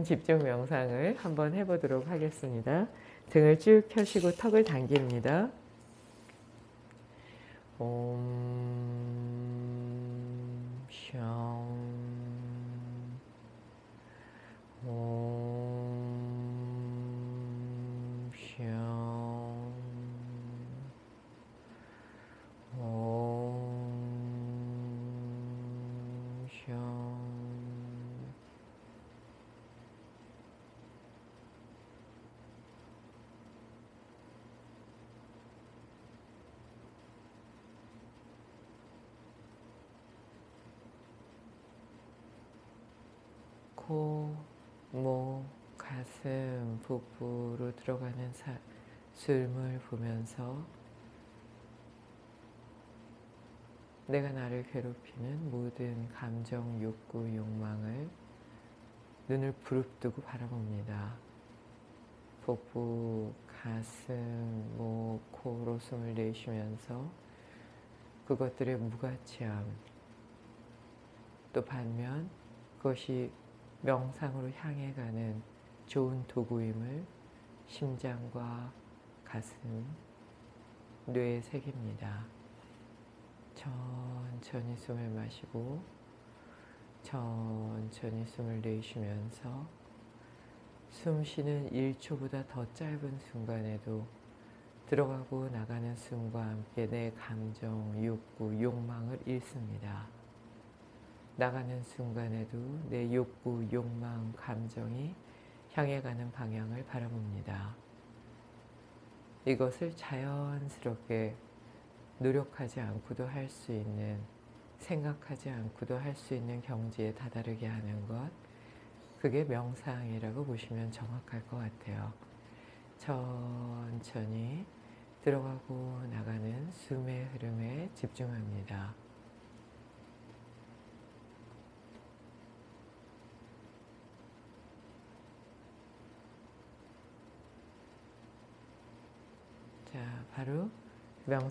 집중 명상을 한번 해보도록 하겠습니다. 등을 쭉 펴시고 턱을 당깁니다. 옴, 샹, 옴, 샹, 옴, 샹. 코, 목, 가슴, 복부로 들어가는 사, 숨을 보면서 내가 나를 괴롭히는 모든 감정, 욕구, 욕망을 눈을 부릅뜨고 바라봅니다. 복부, 가슴, 목, 코로 숨을 내쉬면서 그것들의 무가치함 또 반면 그것이 명상으로 향해 가는 좋은 도구임을 심장과 가슴, 뇌에 새깁니다. 천천히 숨을 마시고 천천히 숨을 내쉬면서 숨 쉬는 1초보다 더 짧은 순간에도 들어가고 나가는 숨과 함께 내 감정, 욕구, 욕망을 잃습니다. 나가는 순간에도 내 욕구, 욕망, 감정이 향해 가는 방향을 바라봅니다. 이것을 자연스럽게 노력하지 않고도 할 수 있는, 생각하지 않고도 할 수 있는 경지에 다다르게 하는 것, 그게 명상이라고 보시면 정확할 것 같아요. 천천히 들어가고 나가는 숨의 흐름에 집중합니다. 자, 바로 명상